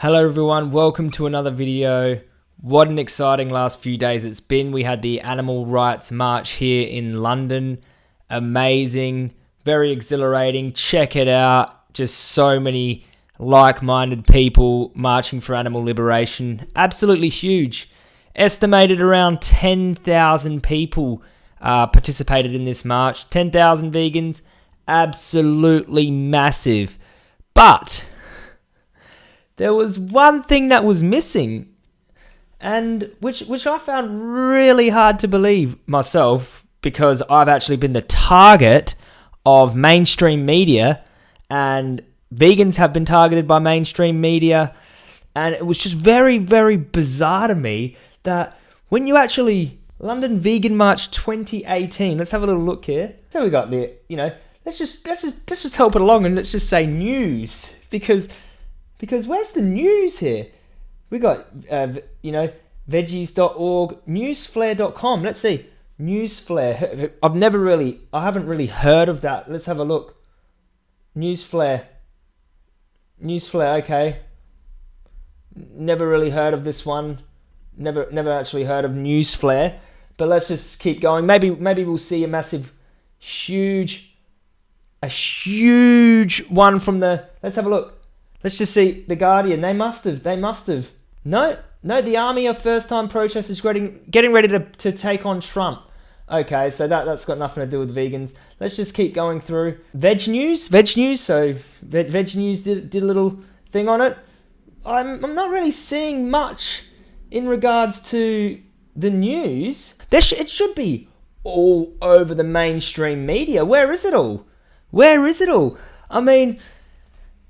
Hello everyone, welcome to another video. What an exciting last few days it's been. We had the Animal Rights March here in London. Amazing, very exhilarating. Check it out. Just so many like-minded people marching for animal liberation. Absolutely huge. Estimated around 10,000 people uh, participated in this march. 10,000 vegans. Absolutely massive. But there was one thing that was missing and which which I found really hard to believe myself because I've actually been the target of mainstream media and vegans have been targeted by mainstream media and it was just very very bizarre to me that when you actually London Vegan March 2018 let's have a little look here. So we got the you know let's just let's just let's just help it along and let's just say news because because where's the news here? We got, uh, you know, veggies.org, newsflare.com. Let's see. Newsflare. I've never really, I haven't really heard of that. Let's have a look. Newsflare. Newsflare, okay. Never really heard of this one. Never, never actually heard of Newsflare. But let's just keep going. Maybe, maybe we'll see a massive, huge, a huge one from the. Let's have a look. Let's just see the Guardian. They must have. They must have. No, no. The army of first-time protesters getting getting ready to, to take on Trump. Okay, so that that's got nothing to do with vegans. Let's just keep going through. Veg News, Veg News. So Veg, Veg News did did a little thing on it. I'm I'm not really seeing much in regards to the news. There sh- it should be all over the mainstream media. Where is it all? Where is it all? I mean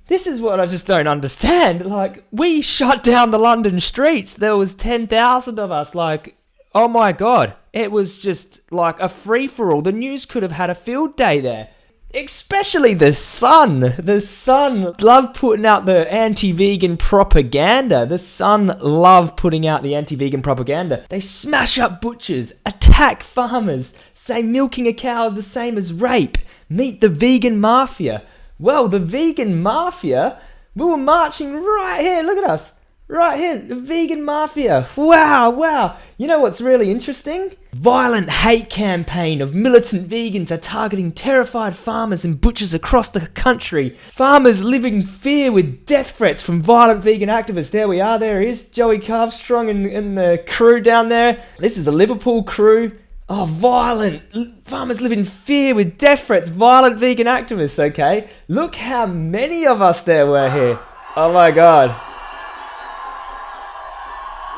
this is what I just don't understand. Like, we shut down the London streets. There was 10,000 of us. Like, oh my God. It was just like a free for all. The news could have had a field day there. Especially the Sun. The Sun love putting out the anti-vegan propaganda. The Sun love putting out the anti-vegan propaganda. They smash up butchers, attack farmers, say milking a cow is the same as rape. Meet the vegan mafia. Well, the vegan mafia, we were marching right here. Look at us. Right here, the vegan mafia. Wow, wow. You know what's really interesting? Violent hate campaign of militant vegans are targeting terrified farmers and butchers across the country. Farmers living in fear with death threats from violent vegan activists. There we are, there is Joey Carbstrong and, and the crew down there. This is a Liverpool crew. Oh, violent. Farmers live in fear with death threats. Violent vegan activists, okay? Look how many of us there were here. Oh my god.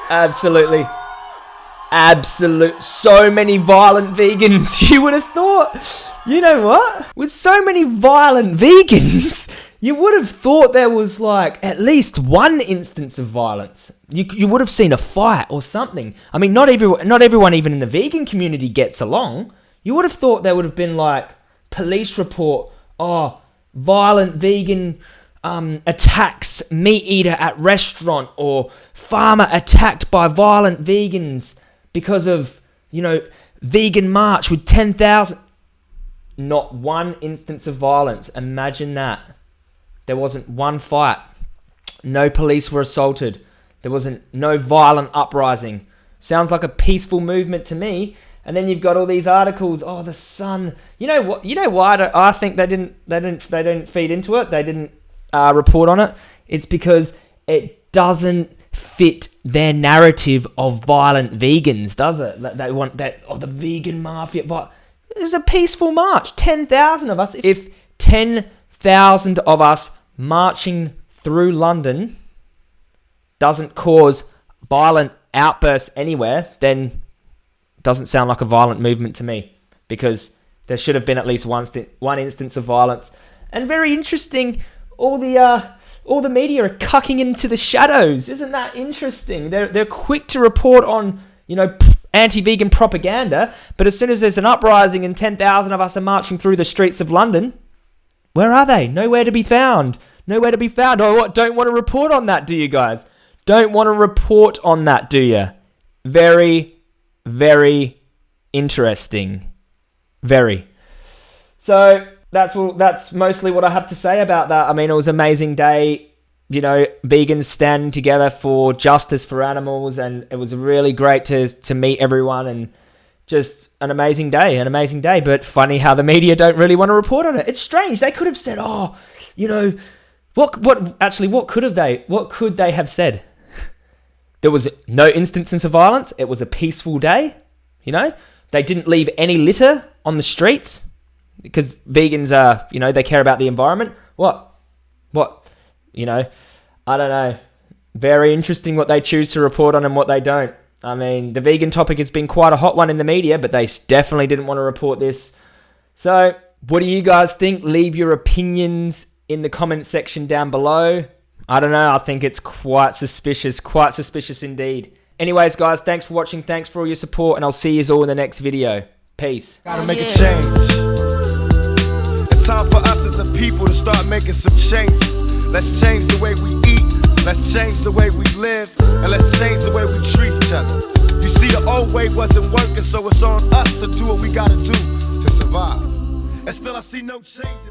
Absolutely. Absolute. So many violent vegans. You would have thought. You know what? With so many violent vegans, you would have thought there was like at least one instance of violence. You, you would have seen a fight or something. I mean, not everyone, not everyone even in the vegan community gets along. You would have thought there would have been like police report, oh, violent vegan um, attacks meat eater at restaurant or farmer attacked by violent vegans because of, you know, vegan march with 10,000. Not one instance of violence. Imagine that. There wasn't one fight. No police were assaulted. There wasn't no violent uprising. Sounds like a peaceful movement to me. And then you've got all these articles. Oh, the sun. You know what? You know why I think they didn't. They didn't. They didn't feed into it. They didn't uh, report on it. It's because it doesn't fit their narrative of violent vegans, does it? They want that. Oh, the vegan mafia. It was a peaceful march. Ten thousand of us. If ten thousand of us marching through London doesn't cause violent outbursts anywhere, then doesn't sound like a violent movement to me because there should have been at least one one instance of violence. And very interesting, all the uh, all the media are cucking into the shadows. Isn't that interesting? They're they're quick to report on you know anti-vegan propaganda, but as soon as there's an uprising and ten thousand of us are marching through the streets of London, where are they? Nowhere to be found. Nowhere to be found. Oh, what? Don't want to report on that, do you guys? Don't want to report on that, do you? Very, very interesting. Very. So that's what, that's mostly what I have to say about that. I mean, it was an amazing day. you know, vegans standing together for justice for animals, and it was really great to to meet everyone and just an amazing day, an amazing day. But funny how the media don't really want to report on it. It's strange. They could have said, "Oh, you know, what what actually what could have they what could they have said?" There was no instances of violence. It was a peaceful day. You know, they didn't leave any litter on the streets because vegans are, you know, they care about the environment. What? What? You know, I don't know. Very interesting what they choose to report on and what they don't. I mean, the vegan topic has been quite a hot one in the media, but they definitely didn't want to report this. So, what do you guys think? Leave your opinions in the comment section down below. I don't know. I think it's quite suspicious, quite suspicious indeed. Anyways, guys, thanks for watching. Thanks for all your support, and I'll see you all in the next video. Peace. Gotta make a change. It's time for us as a people to start making some changes. Let's change the way we eat. Change the way we live. And let's change the way we treat each other. You see, the old way wasn't working, so it's on us to do what we gotta do to survive. And still, I see no changes.